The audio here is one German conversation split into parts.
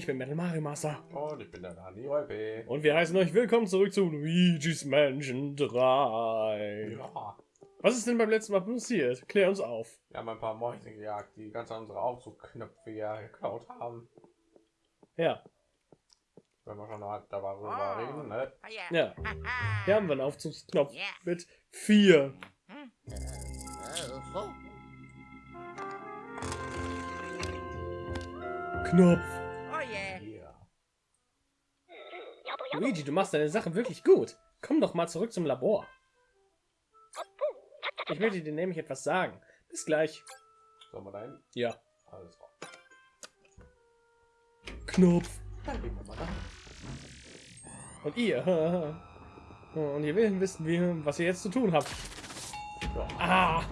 ich bin Metal Mario Master. Und ich bin der Dani Räupe. Und wir heißen euch willkommen zurück zu Luigi's Mansion 3. Ja. Was ist denn beim letzten Mal passiert? Klär uns auf. Wir haben ein paar Mäuse gejagt, die ganz an unsere Aufzugknöpfe ja geklaut haben. Ja, Wenn wir schon mal darüber Oh. reden, ne? ja. Hier haben wir einen Aufzugsknopf Ja. mit vier. Oh, Knopf. Luigi, du machst deine Sache wirklich gut. Komm doch mal zurück zum Labor. Ich möchte dir nämlich etwas sagen. Bis gleich. Sollen wir dahin? Ja. Alles klar. Knopf. Dann gehen wir mal da. Und ihr. Und ihr will wissen, wie, was ihr jetzt zu tun habt. Ja. Ah.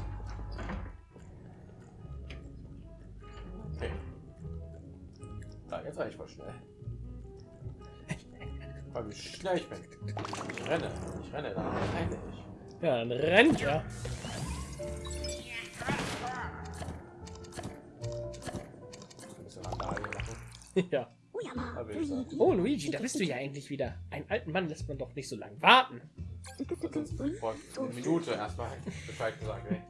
Okay. Da, jetzt war ich voll schnell. Weil wie schnell ich bin. Ich renne. Ich renne da. Ich renne ich. Ja, dann rennt er. Ja. Sagen. Oh, Luigi, da bist du ja endlich wieder. Einen alten Mann lässt man doch nicht so lange warten. Einer Minute erstmal Bescheid gesagt, ey.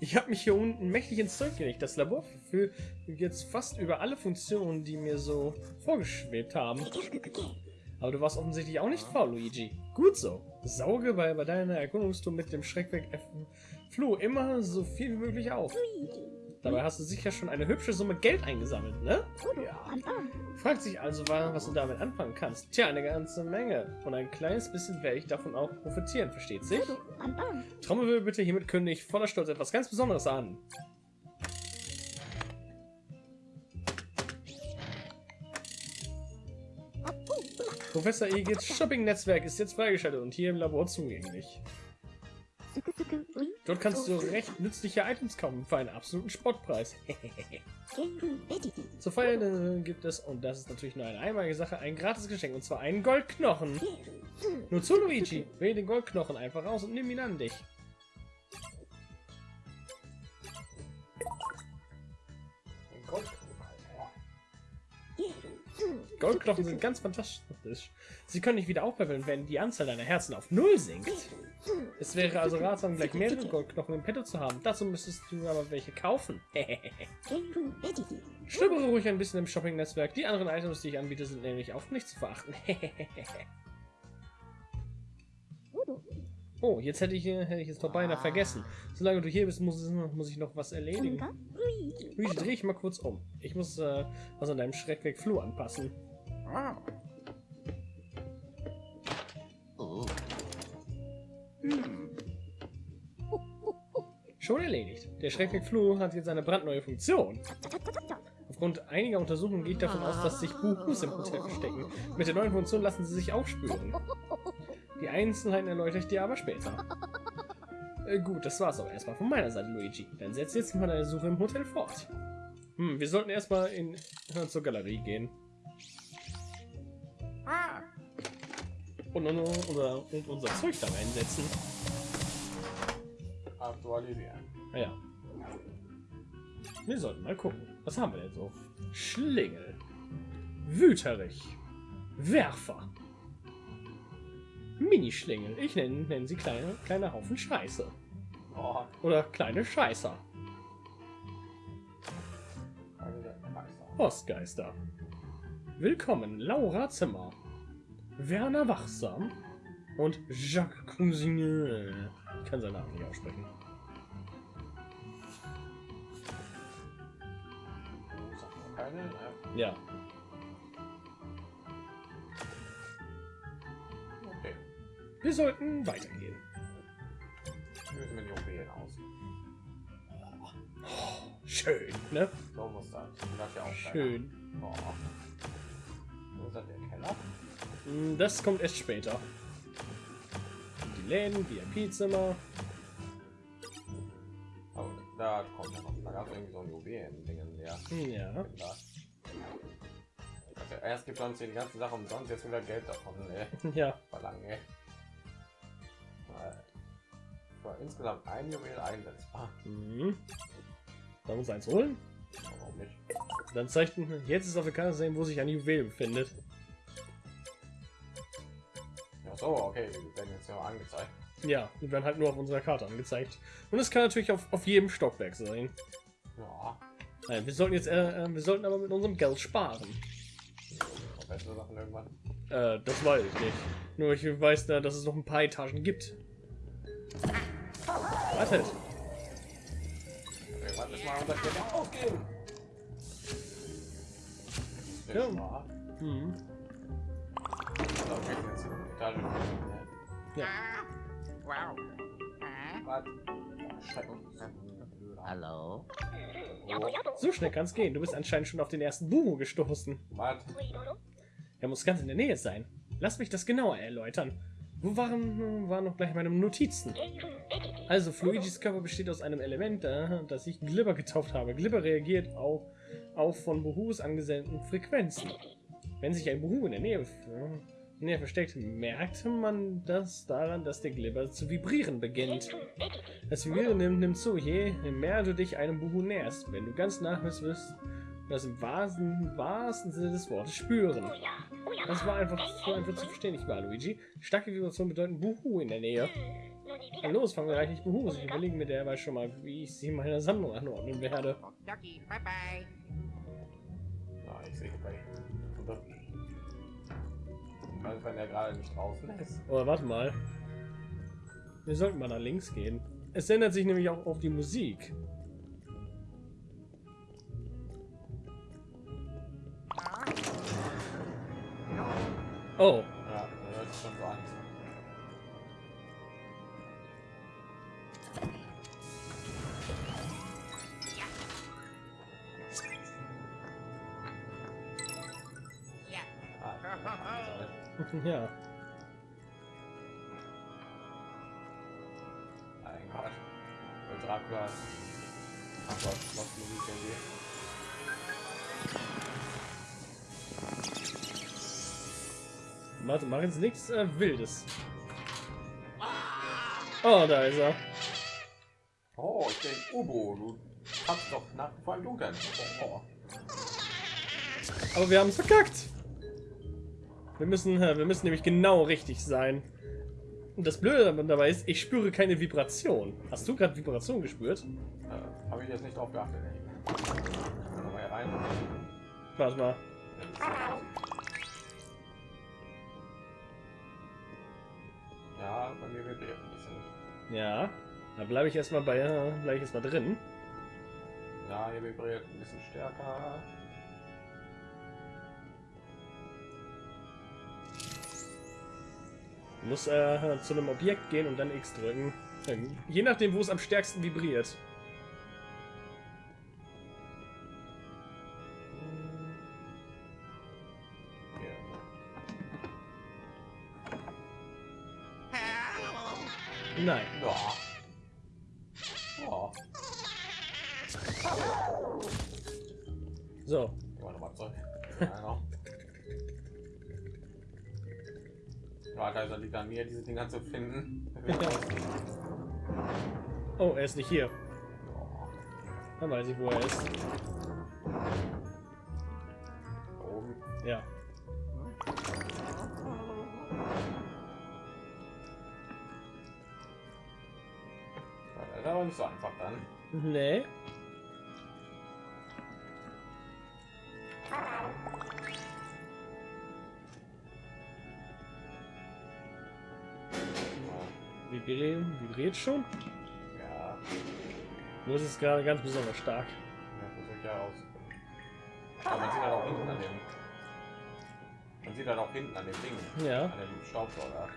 Ich habe mich hier unten mächtig ins Zeug gelegt. Das Labor verfügt jetzt fast über alle Funktionen, die mir so vorgeschwebt haben. Aber du warst offensichtlich auch nicht faul, Luigi. Gut so. Sauge bei, bei deiner Erkundungstour mit dem Schreckweg F Flo immer so viel wie möglich auf. Dabei hast du sicher schon eine hübsche Summe Geld eingesammelt, ne? Fragt sich also, wa- was du damit anfangen kannst. Tja, eine ganze Menge. Und ein kleines bisschen werde ich davon auch profitieren, versteht sich? Trommelwirbel bitte, hiermit kündige ich voller Stolz etwas ganz Besonderes an. Professor Egits Shopping-Netzwerk ist jetzt freigeschaltet und hier im Labor zugänglich. Dort kannst du recht nützliche Items kaufen für einen absoluten Spottpreis. Zur Feier äh, gibt es, und das ist natürlich nur eine einmalige Sache, ein gratis Geschenk, und zwar einen Goldknochen. Nur zu, Luigi. Wähle den Goldknochen einfach aus und nimm ihn an dich. Goldknochen sind ganz fantastisch. Sie können nicht wieder aufpäppeln, wenn die Anzahl deiner Herzen auf Null sinkt. Es wäre also ratsam, gleich mehrere Goldknochen im Petto zu haben. Dazu müsstest du aber welche kaufen. Stöbere ruhig ein bisschen im Shopping-Netzwerk. Die anderen Items, die ich anbiete, sind nämlich auch nicht zu verachten. oh, jetzt hätte ich, äh, hätte ich es doch beinahe vergessen. Solange du hier bist, muss, muss ich noch was erledigen. Luigi, dreh ich mal kurz um. Ich muss äh, was an deinem Schreckweg Flur anpassen. Schon erledigt. Der Schreckweg Flur hat jetzt eine brandneue Funktion. Aufgrund einiger Untersuchungen gehe ich davon aus, dass sich Buhus im Hotel verstecken. Mit der neuen Funktion lassen sie sich aufspüren. Die Einzelheiten erläutere ich dir aber später. Äh, gut, das war's aber erstmal von meiner Seite, Luigi. Dann setz jetzt mal deine Suche im Hotel fort. Hm, wir sollten erstmal in äh, zur Galerie gehen. Und, und, unser, und unser Zeug da reinsetzen. Aktualisieren. Naja. Wir sollten mal gucken. Was haben wir denn so? Schlingel. Wüterich. Werfer. Minischlingel. Ich nenne nenn sie kleine, kleine Haufen Scheiße. Oh, Oder kleine Scheißer. Postgeister. Willkommen, Laura Zimmer. Werner Wachsam. Und Jacques Cousigneux. Ich kann seinen Namen nicht aussprechen. Keine, ne? Ja. Okay. Wir sollten weitergehen. Wie sieht mit den Juwelen aus? Schön, ne? So muss das. Das ja auch. Schön. Oh. Das kommt erst später. Die Läden, VIP-Zimmer. Da kommt noch. Da gab es irgendwie so ein Juwelen-Dingen, ja. Ja. Da. Okay, erst gibt uns die ganze Sache umsonst, jetzt wieder Geld davon ey. Ja. verlangen. Ey. Weil- Für insgesamt ein Juwel einsetzbar. Mhm. Wir uns eins holen? Warum nicht? Dann zeigt jetzt ist auf der Karte sehen, wo sich ein Juwel befindet. So, okay, die werden jetzt ja angezeigt. Ja, die werden halt nur auf unserer Karte angezeigt. Und es kann natürlich auf, auf jedem Stockwerk sein. Ja, Nein, wir sollten jetzt, äh, äh, wir sollten aber mit unserem Geld sparen. Äh, das weiß ich nicht. Nur ich weiß da, dass es noch ein paar Etagen gibt. Wartet. Irgendwann müssen wir unser Geld ausgeben. Ja. Mal. Hm. Etage. Ja. Wow. Oh, So schnell kann es gehen. Du bist anscheinend schon auf den ersten Buhu gestoßen. was? Er muss ganz in der Nähe sein. Lass mich das genauer erläutern. Wo waren, waren noch gleich meine Notizen? Also, Fluigis Körper besteht aus einem Element, das ich Glibber getauft habe. Glibber reagiert auf, auf von Buhus angesendeten Frequenzen. Wenn sich ein Buhu in der Nähe, äh, Nähe versteckt, merkt man das daran, dass der Glibber zu vibrieren beginnt. Das Vibrieren nimmt, nimmt zu, je mehr du dich einem Buhu näherst. Wenn du ganz nah bist, wirst du das im wahrsten, wahrsten Sinne des Wortes spüren. Das war einfach so einfach zu verstehen, nicht wahr, Luigi? Starke Vibrationen bedeuten Buhu in der Nähe. Na los, fangen wir eigentlich Buhus. Ich überlege mir derweil schon mal, wie ich sie in meiner Sammlung anordnen werde. Ducky, bye bye. Ja, ich sehe bei. Also, wenn er gerade nicht draußen ist. Aber warte mal. Wir sollten mal nach links gehen. Es ändert sich nämlich auch auf die Musik. Oh, Ja, das hört sich schon so Ah, ja. mein Gott. Und Dracula. Ach Gott, was Musik irgendwie. Warte, mach jetzt nichts äh, Wildes. Oh, da ist er. Oh, ich bin Ubo. Du kannst doch nach wie vor im Dunkeln. Oh, oh. Aber wir haben es verkackt. Wir müssen, wir müssen nämlich genau richtig sein. Und das Blöde dabei ist, ich spüre keine Vibration. Hast du gerade Vibration gespürt? Äh, Habe ich jetzt nicht drauf geachtet. ey. Gehen wir mal hier rein. Warte mal. Ja, bei mir vibriert ein bisschen. Ja. Da bleibe ich erstmal bei, äh, bleibe ich erstmal drin. Ja, hier vibriert ein bisschen stärker. Du musst äh, zu einem Objekt gehen und dann X drücken. Je nachdem, wo es am stärksten vibriert. Nein. Diese Dinger zu finden. Oh, er ist nicht hier. Dann weiß ich, wo er ist. Da oben. Ja. Ja, Das ist aber nicht so einfach dann. Nee. Vibriert, vibriert schon? Ja, Nur ist es gerade ganz besonders stark. ja versuche ich ja aus. Aber man sieht halt auch hinten an dem. Man sieht halt auch hinten an dem Ding. Ja. An dem Staubsauger.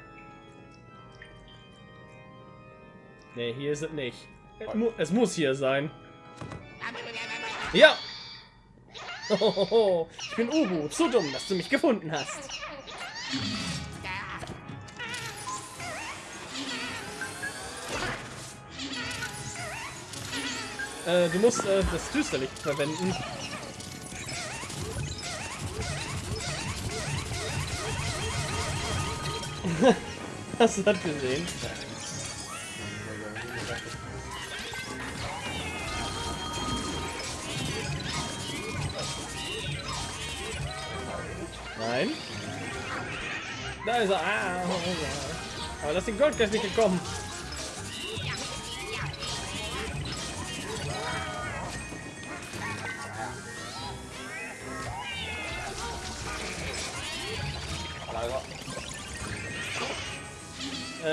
Nee, hier ist es nicht. Es, mu es muss hier sein. Ja! Hohoho, ich bin Ubu, zu dumm, dass du mich gefunden hast. Äh, du musst äh, das Düsterlicht verwenden. Hast du das gesehen? Nein. Da ist er. Ah, oh, oh, oh. Aber das ist den Goldgeist nicht gekommen.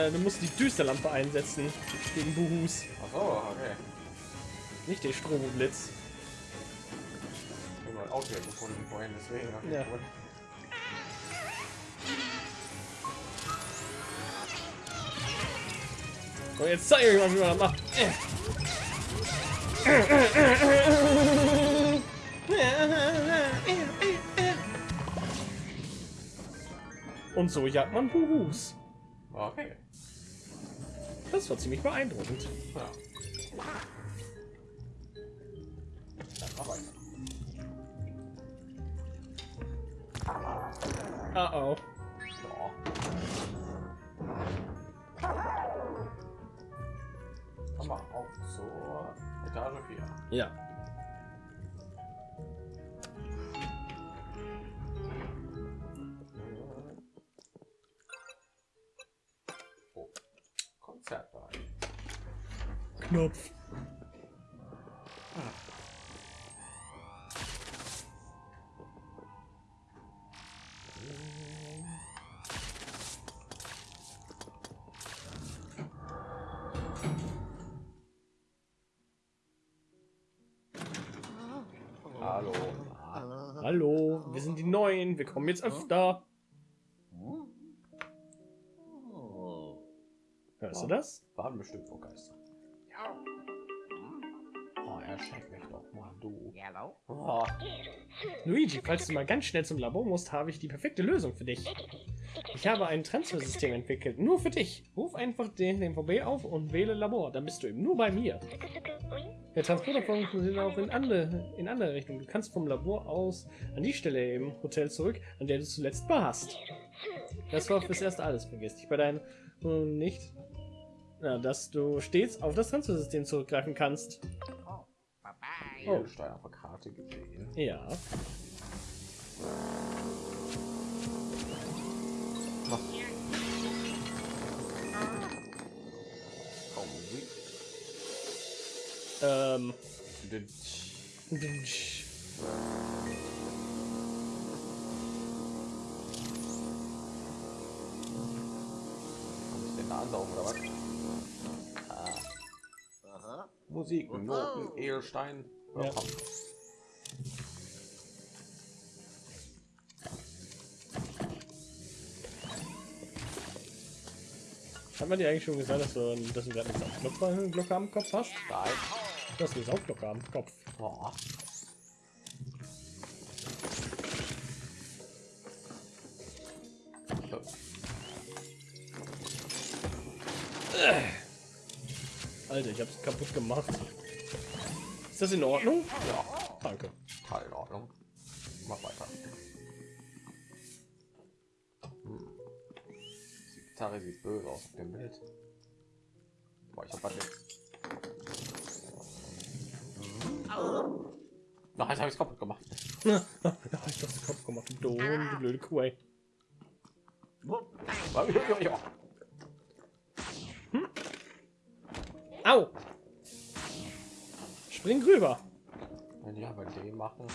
Äh, du musst die Düsterlampe einsetzen gegen Buhus. Achso, okay. Nicht den Stromblitz. Ich habe ein Auto hier gefunden vorhin, deswegen. hab ich Ja. gewundert. So, jetzt zeige ich euch mal, wie man das macht. Und so jagt man Buhus. Okay. Das war ziemlich beeindruckend. Ja. Dann Hallo. Hallo, wir sind die Neuen. Wir kommen jetzt öfter. Hörst du das? Waren bestimmt nur Geister. Oh, erschreck mich doch mal, du. Oh, Luigi, falls du mal ganz schnell zum Labor musst, habe ich die perfekte Lösung für dich. Ich habe ein Transfersystem entwickelt, nur für dich. Ruf einfach den, den VB auf und wähle Labor, dann bist du eben nur bei mir. Der Transporter funktioniert auch in andere, in andere Richtungen. Du kannst vom Labor aus an die Stelle im Hotel zurück, an der du zuletzt warst. Das war fürs Erste alles. Vergiss dich bei deinem äh, nicht, na, dass du stets auf das Transfersystem zurückgreifen kannst. Oh. Oh. Edelstein auf der Karte gesehen. Ja. Oh, Ähm. Ansaugen oder was? Ah. Musik, Noten, Edelstein. Ja. Hat man dir eigentlich schon gesagt, dass du, dass du gerade eine Glocke am Kopf hast? Nein. Du hast eine Saufglocke am Kopf. Oh. Alter, ich hab's kaputt gemacht. Ist das in Ordnung? Ja, Danke. total in Ordnung. Mach weiter. Hm. Die Gitarre sieht böse aus auf dem Bild. Boah, ich hab was jetzt. Na, jetzt habe ich kaputt gemacht. ja, ich hab's kaputt gemacht. Du blöde Kuh. ey. Au! Spring rüber. Wenn ich aber den machen.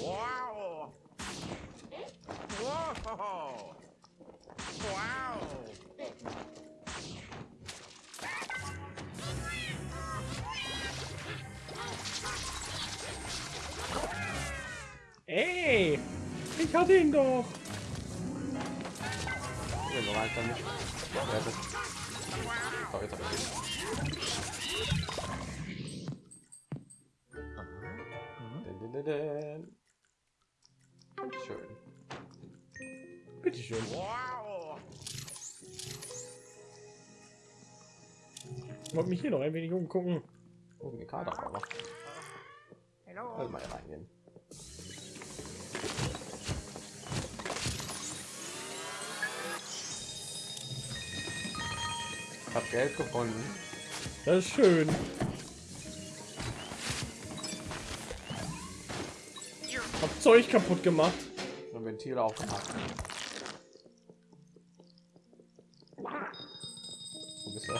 Wow. Whoa. Wow. Ey! Ich hatte ihn doch. Ja, so nicht. Jetzt hab ich den. Schön. Bitteschön. Wow. Ich wollte mich hier noch ein wenig umgucken. Oh, eine Karte aber. Also mal reingehen. Ich hab Geld gefunden. Das ist schön. Hab Zeug kaputt gemacht. Ein Ventil Ziel aufgemacht. Wo bist du?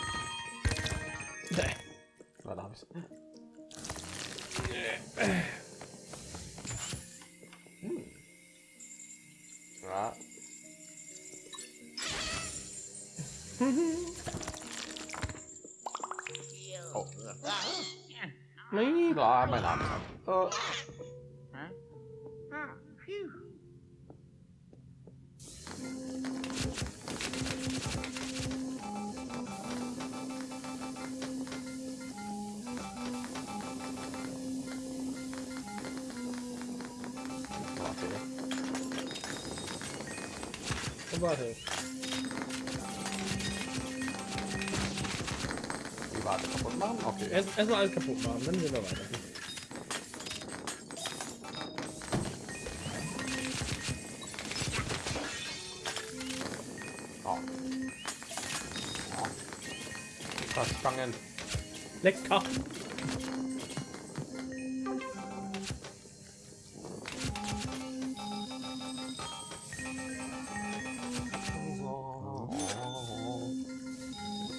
Mein Huh? Ah, phew. warte. Die Warte kaputt machen? Okay. Erst erstmal alles kaputt machen, dann gehen wir weiter. Lecker.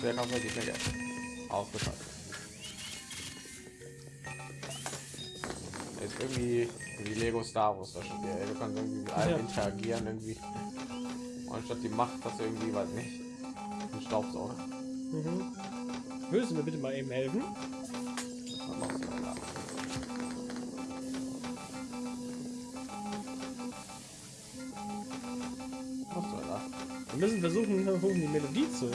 Wer kann wirklich mehr Geld? Ausgeschaltet. Ist irgendwie wie Lego Star Wars das Spiel. Du kannst irgendwie mit allem Ja. interagieren irgendwie. Und statt die Macht das irgendwie, weiß nicht. Ein Staubsauger. Mhm. Würdest du mir bitte mal eben helfen? Wir müssen versuchen, um die Melodie zu.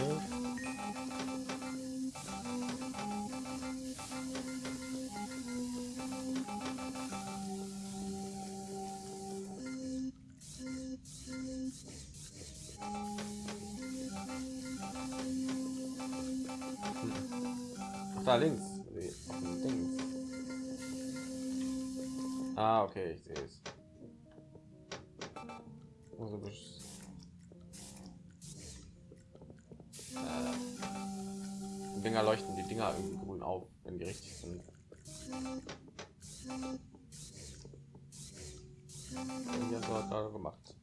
Du das gerade gemacht.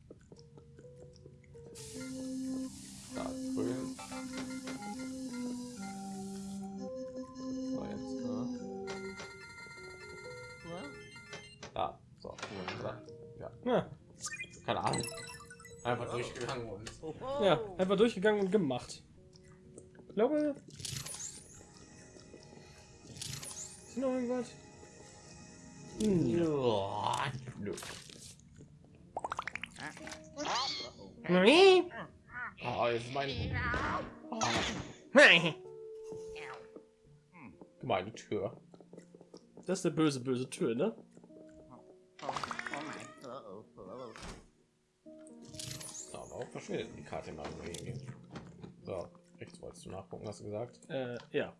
Da, grün. So, jetzt, äh, da, so, ja, Ja, keine Ahnung. Einfach durchgegangen und ja, einfach durchgegangen und gemacht. Ich glaube. Ist noch irgendwas? Hm. ja. Nö. Oh, jetzt mein oh, meine Tür. Das ist eine böse, böse Tür, ne? Ja, warum verschwindet die Karte mal irgendwie? So, rechts wolltest du nachgucken, hast du gesagt? Äh, ja.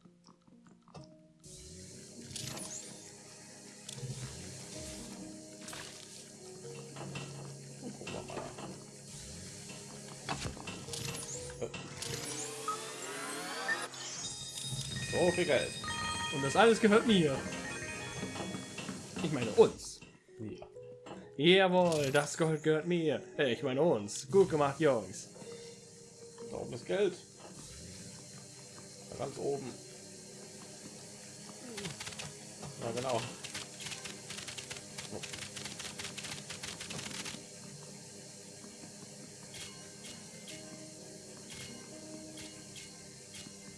Gucken wir mal. So viel Geld. Und das alles gehört mir. Ich meine uns. Ja. Jawohl, das Gold gehört mir. Ich meine uns. Gut gemacht, Jungs. Da oben ist Geld. Da ganz oben. Ja, genau.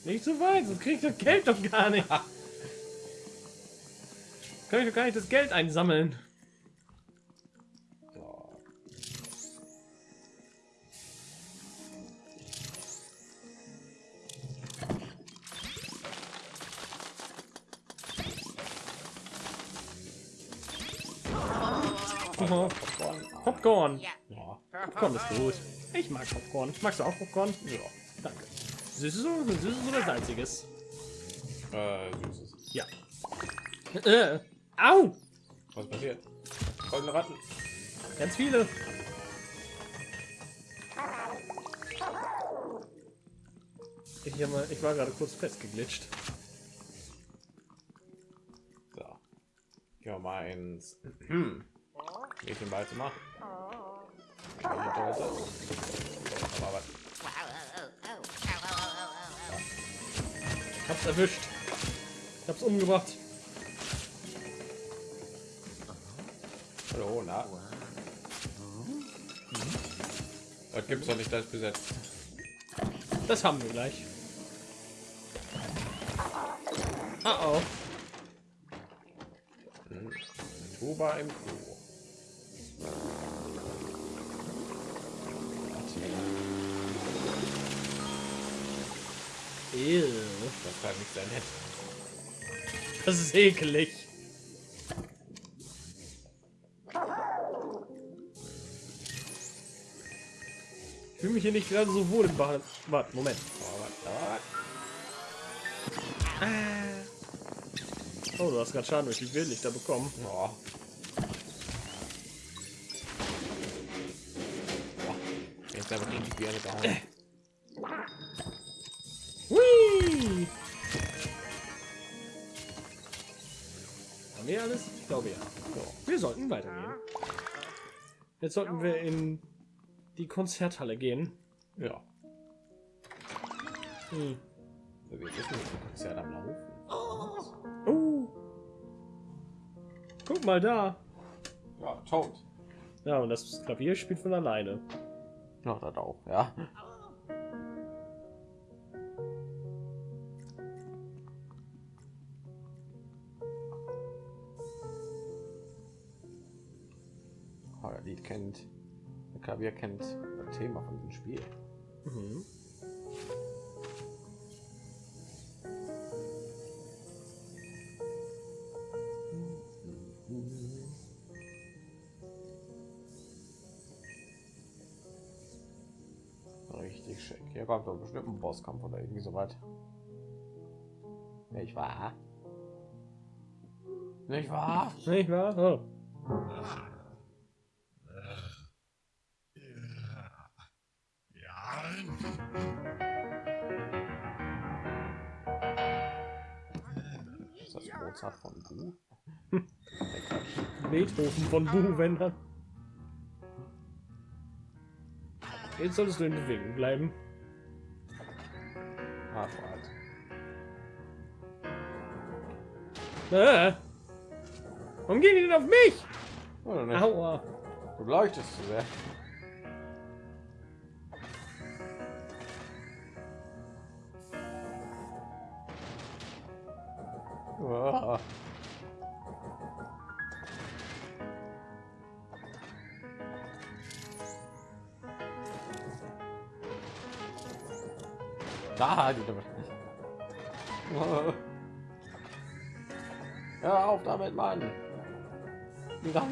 Nicht so weit, sonst krieg ich das Geld doch gar nicht. Kann ich doch gar nicht das Geld einsammeln. Popcorn. Ja. Popcorn ist gut. Ich mag Popcorn. Magst du auch Popcorn? Ja. Danke. Süßes oder, süßes oder salziges? Äh, süßes. Ja. Äh. Au! Was passiert? Goldene Ratten. Ganz viele. Ich, mal, ich war gerade kurz festgeglitscht. So. Gehen wir mal ins Mädchenballzimmer. Aber was? Hab's erwischt. Ich hab's umgebracht. Hallo, na? Das gibt's doch nicht, das besetzt. Das haben wir gleich. Ah oh. Tuba im Klo. Nicht sehr nett. Das ist ekelig. Ich fühle mich hier nicht gerade so wohl im Bad. Warte, Moment. Oh, du hast gerade Schaden durch die Wildlichter bekommen. Oh. Jetzt aber richtig eine gehauen. Wir alles? Ich glaube ja. Wir sollten weitergehen. Jetzt sollten wir in die Konzerthalle gehen. Ja. Hm. Wir wissen nicht, das Konzert am Laufen. Oh. Guck mal da. Ja, tot. Ja, und das Klavier spielt von alleine. Ja, das auch, ja. Kennt, der Klavier kennt das Thema von dem Spiel. Mhm. Richtig schick. Hier kommt doch bestimmt ein Bosskampf oder irgendwie so weit. Nicht wahr? Nicht wahr? Nicht wahr? Oh. Ist das Mozart von Bu? Beethoven von Buhwändern. Jetzt solltest du in Bewegung bleiben. Ah. Äh. Warum gehen die denn auf mich? Aua. Du leuchtest zu sehr.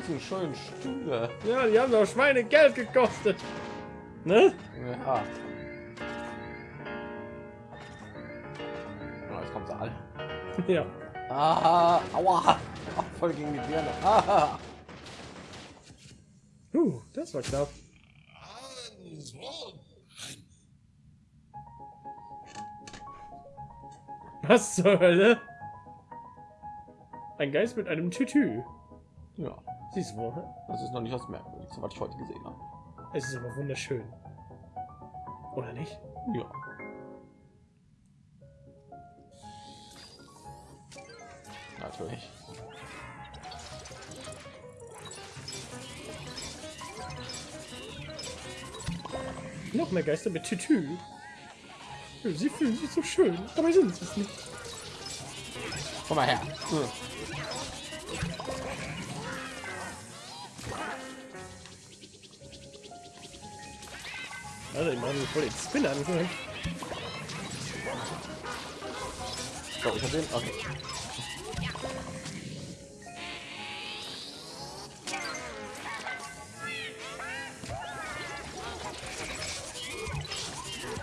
Die ganzen schönen Stühle. Ja, die haben doch Schweine Geld gekostet. Ne? Ja. Oh, jetzt kommen sie alle. Ja. Ah, aua. Voll gegen die Birne. Ah. Uh, das war knapp. Was zur Hölle? Ein Geist mit einem Tütü. Ja, Siehst du wohl? das ist noch nicht das Merkwürdigste, was ich heute gesehen habe. Es ist aber wunderschön. Oder nicht? Ja. Natürlich. Noch mehr Geister mit Tütü. Sie fühlen sich so schön, dabei sind sie es nicht. Komm mal her. Hm. Also, ich mache voll den Spin an. So, ich hab den. Okay.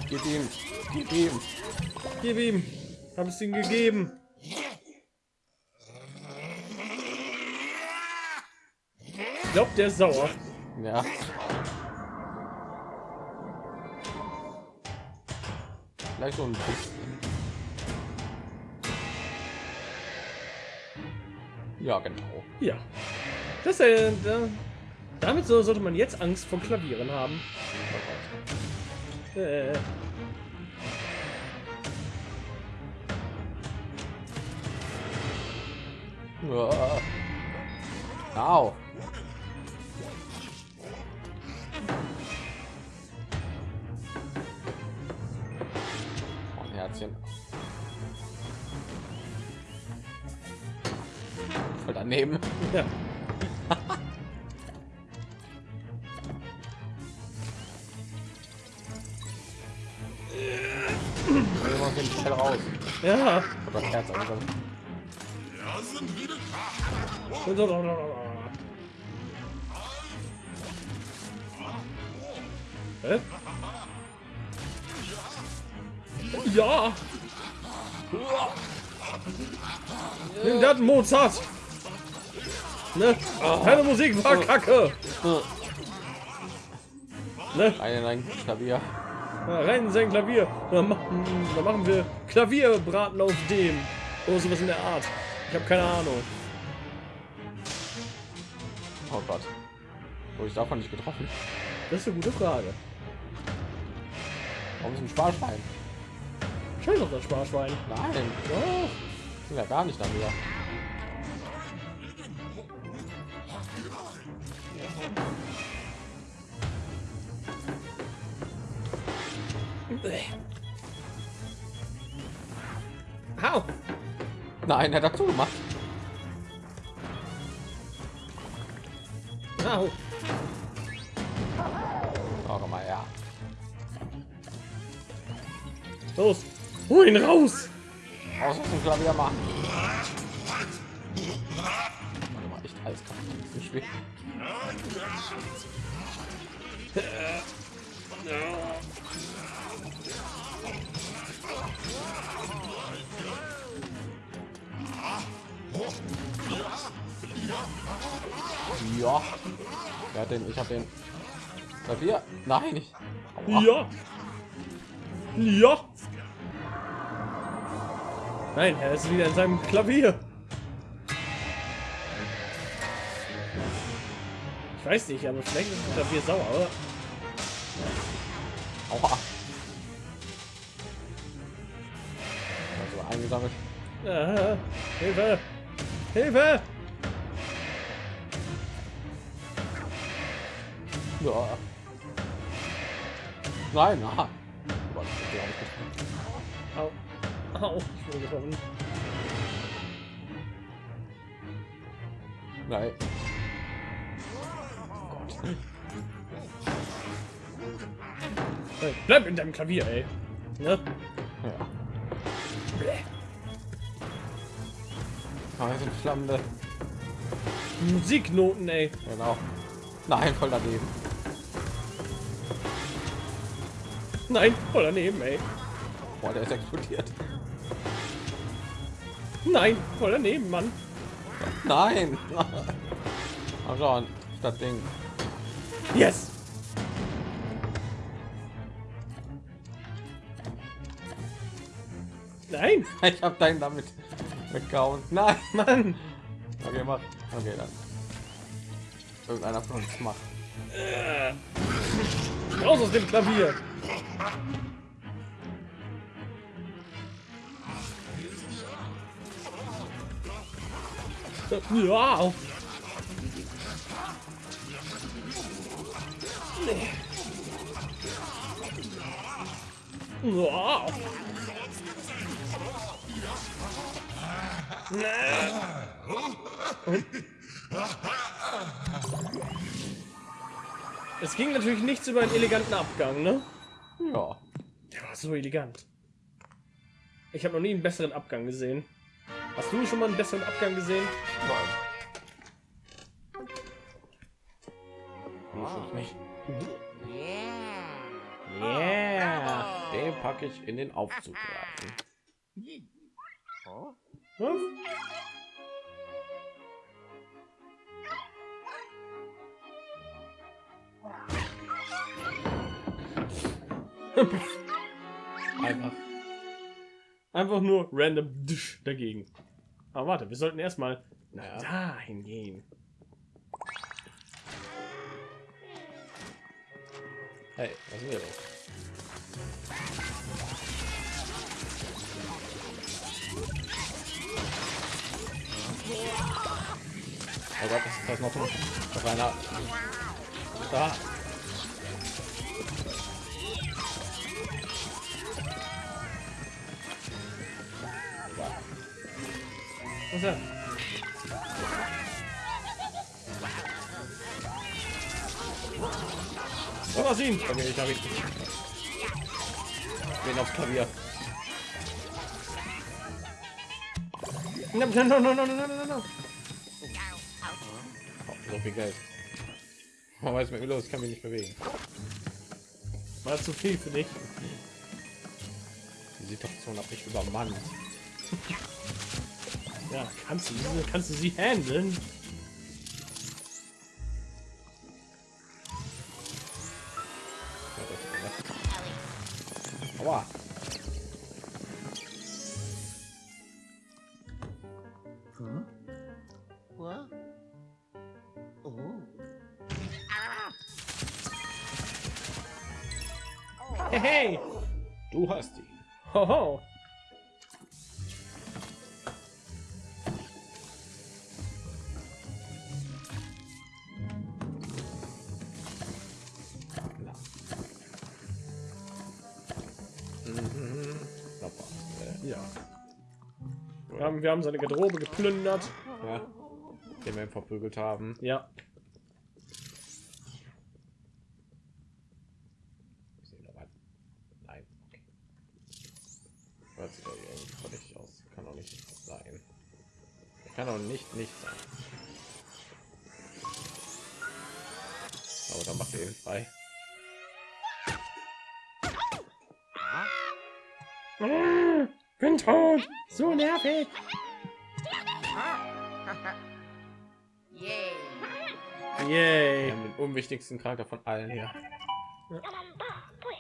Gib ihm. Gib ihm. Gib ihm. Hab es ihm gegeben. Ich glaube, der ist sauer. Ja. Vielleicht so ein bisschen. Ja, genau. Ja. Das da, Damit so sollte man jetzt Angst vor Klavieren haben. Äh. Au. Ein Herzchen. Voll daneben. Ja. Raus. Ja. Das Herz. Hä? Ja. Nimm das Mozart. Ne? Keine Musik war kacke. Ne? Ein, ein Klavier. Ja, rein in sein Klavier. Dann machen, dann machen wir Klavierbraten auf dem. Oder sowas in der Art. Ich habe keine Ahnung. Oh Gott. Wurde ich davon nicht getroffen? Das ist eine gute Frage. Warum ist ein Sparschwein? Auf das Sparschwein. Nein, Oh, ich bin ja gar nicht darüber. Au. Nein, er hat dazu gemacht. Ihn raus. Aus dem Klavier machen. Warte mal, echt alles kann ich nicht schwer. Ja. Wer hat den? Ich habe den. Klavier? Nein, ich. Aua. Ja. Ja. Nein, er ist wieder in seinem Klavier. Ich weiß nicht, aber vielleicht ist das Klavier sauer, oder? Aua. Also eingesammelt. Ah, Hilfe! Hilfe! Ja. Nein, aha. Au. Ich wurde getroffen. Nein. Hey, bleib in deinem Klavier, ey. Ne? Ja. Ah, sind flammende. Musiknoten, ey. Genau. Nein, voll daneben. Nein, voll daneben, ey. Boah, der ist explodiert. Nein, voll daneben, Mann. Nein. Mal schauen. Das Ding. Yes! Nein, Ich habe deinen damit weggehauen. Nein. Mann! Okay, mach. Okay, dann. Irgendeiner von uns macht. Raus aus dem Klavier! Ja! Ja! Es ging natürlich nichts über einen eleganten Abgang, ne? Ja. Der war so elegant. Ich habe noch nie einen besseren Abgang gesehen. Hast du schon mal einen besseren Abgang gesehen? Muss ich nicht. Yeah. Yeah! Den packe ich in den Aufzug rein. Was? Einfach. Einfach nur random dagegen. Aber warte, wir sollten erstmal naja. dahin gehen. Hey, was ist hier? Oh Gott, das ist noch, noch einer. Da. Was ist er? So was ihn. Okay, ich habe ihn. Den aufs Klavier. No, no, no, no, no, no, no, no. Oh, so viel Geld. Man weiß mit mir los, ich kann mich nicht bewegen. War zu viel für dich. Die Situation hat mich übermannt. Ja, kannst du, kannst du sie handeln? Haben, wir haben seine Garderobe geplündert. Ja. Den wir verprügelt haben. Ja. Unwichtigsten Charakter von allen hier.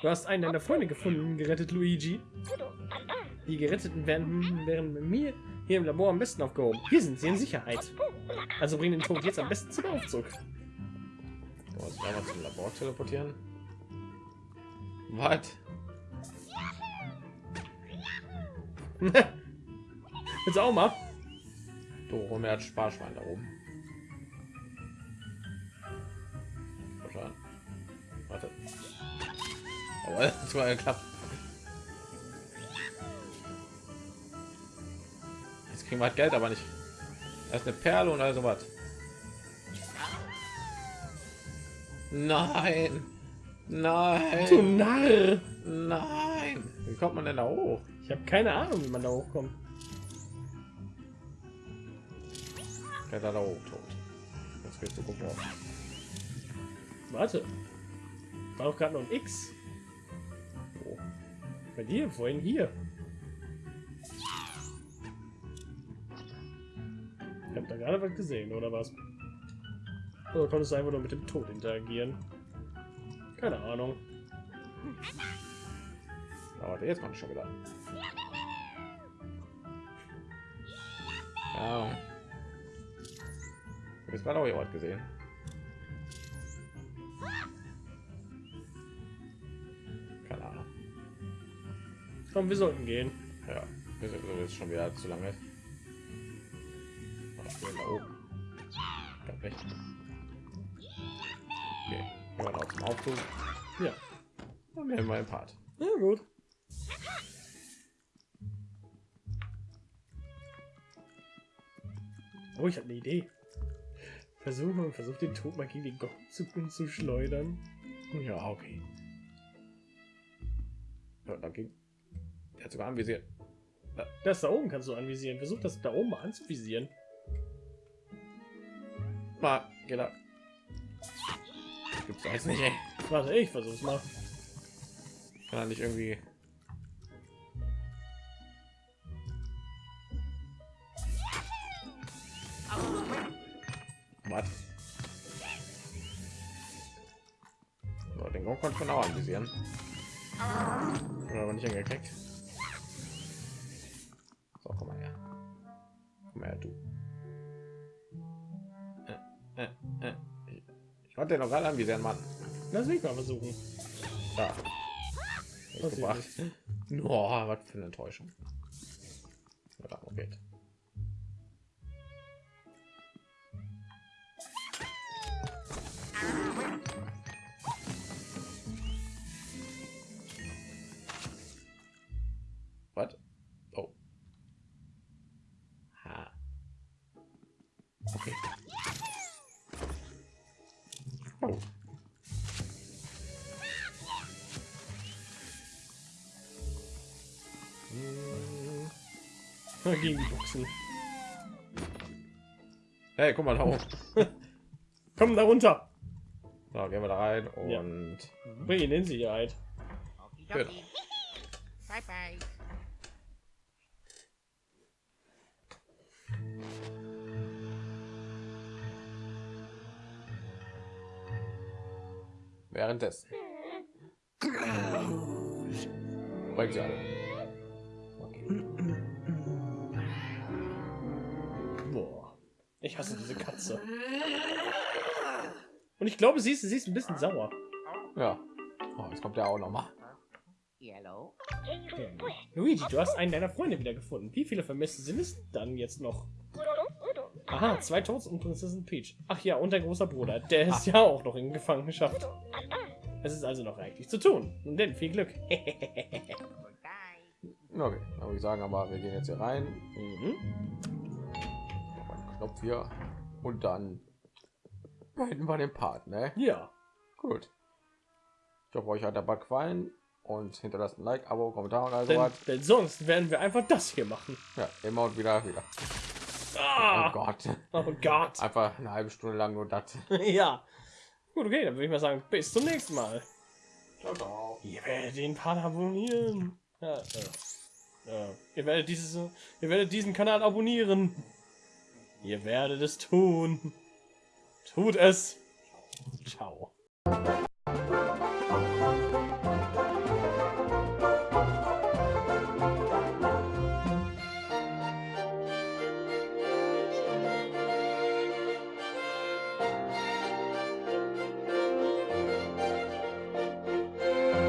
Du hast einen deiner Freunde gefunden, gerettet Luigi. Die Geretteten werden, werden mit mir hier im Labor am besten aufgehoben. Hier sind sie in Sicherheit. Also bring den Tod jetzt am besten zum Aufzug. Du einmal zum Labor teleportieren. Was? Jetzt auch mal. Du, Romeo hat Sparschwein da oben. Warte. Aber das war geklappt. Jetzt kriegen wir halt Geld, aber nicht. Ist eine Perle und also was. Nein. Du Nein. Narr. Nein. Wie kommt man denn da hoch? Ich habe keine Ahnung, wie man da hochkommt. Ja, da, da hoch tot. Jetzt willst du gucken. Warte. War doch gerade noch ein X. Wo? Bei dir, vorhin hier. Ich habe da gerade was gesehen, oder was? Oder konntest du einfach nur mit dem Tod interagieren? Keine Ahnung. Aber jetzt kommt schon wieder. Ja. Jetzt war auch jemand gesehen. Komm, wir sollten gehen. Ja, wir sind sowieso schon wieder zu lange. Ach, wir da oben. Ich hab recht. Okay, wir auch zum Aufzug. Ja. Und wir haben mal einen Part. Ja, gut. Oh, ich habe eine Idee. Versuch mal, versuch den Tod mal gegen den Gong zu, zu schleudern. Ja, okay. Ja, da ging. Hat sogar anvisiert. Das da oben kannst du anvisieren. Versuch das da oben mal anzuvisieren. Mal, da. Gibt's da jetzt nicht, ey. Warte, ich versuch's mal. Kann er nicht irgendwie. Was? So, den Gong konnte man auch anvisieren. Aber nicht hingekriegt. Konnte den noch gerade anvisieren, Mann. Lass mich mal versuchen. Da. Was gebracht. Oh, was für eine Enttäuschung. Ja, darum Gegen die Boxen. Hey, guck mal da hoch. Komm da runter. So, gehen wir da rein und Ja. Bring ihn in Sicherheit. Okidoki. Bye bye. währenddessen. Bringt sie alle. Ich hasse diese Katze. Und ich glaube, sie ist, sie ist ein bisschen sauer. Ja. Oh, jetzt kommt der auch noch mal. Yellow. Luigi, du hast einen deiner Freunde wiedergefunden. Wie viele Vermisste sind es dann jetzt noch? Aha, zwei Toads und Prinzessin Peach. Ach ja, und dein großer Bruder. Der ist ja auch noch in Gefangenschaft. Es ist also noch reichlich zu tun. Nun denn, viel Glück. Okay, dann würde ich sagen, aber wir gehen jetzt hier rein. mhm. Knopf hier und dann beenden wir den Part, ne? Ja. Gut. Ich hoffe, euch hat der Bug gefallen und hinterlasst ein Like, Abo, Kommentar und all Denn, sowas. denn sonst werden wir einfach das hier machen. Ja, immer und wieder, wieder. Oh Ah, Gott. oh Gott. Einfach eine halbe Stunde lang nur das. ja. Gut, okay, dann würde ich mal sagen, bis zum nächsten Mal. Ciao, ciao. Ihr werdet den Part abonnieren. Ja, äh, äh, ihr werdet dieses, ihr werdet diesen Kanal abonnieren. Ihr werdet es tun. Tut es. Ciao.